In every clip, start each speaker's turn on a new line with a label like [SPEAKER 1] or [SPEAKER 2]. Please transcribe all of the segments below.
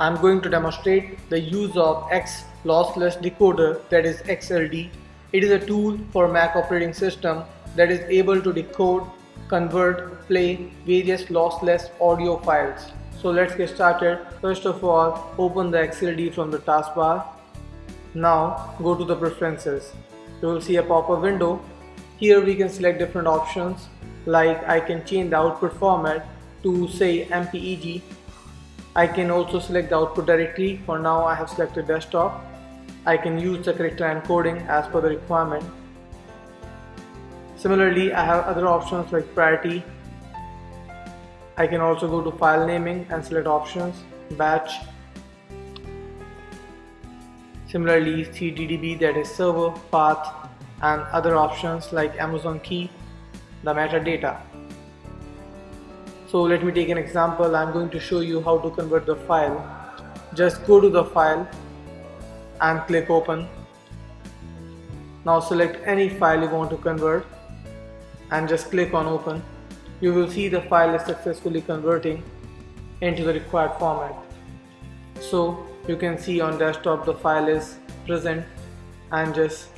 [SPEAKER 1] I'm going to demonstrate the use of X lossless decoder that is XLD. It is a tool for Mac operating system that is able to decode, convert, play various lossless audio files. So let's get started. First of all, open the XLD from the taskbar. Now go to the preferences. You will see a pop-up window. Here we can select different options like I can change the output format to say MPEG I can also select the output directly. For now I have selected desktop. I can use the character encoding as per the requirement. Similarly, I have other options like priority. I can also go to file naming and select options, batch. Similarly, CDDB that is server, path and other options like Amazon key, the metadata. So let me take an example. I'm going to show you how to convert the file. Just go to the file and click open. Now select any file you want to convert and just click on open. You will see the file is successfully converting into the required format. So you can see on desktop the file is present and just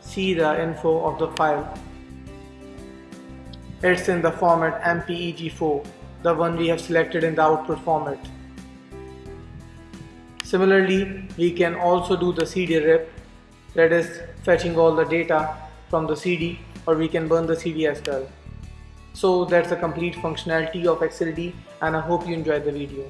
[SPEAKER 1] see the info of the file. It's in the format MPEG4 the one we have selected in the output format. Similarly, we can also do the CD rip that is fetching all the data from the CD or we can burn the CD as well. So that's the complete functionality of XLD and I hope you enjoyed the video.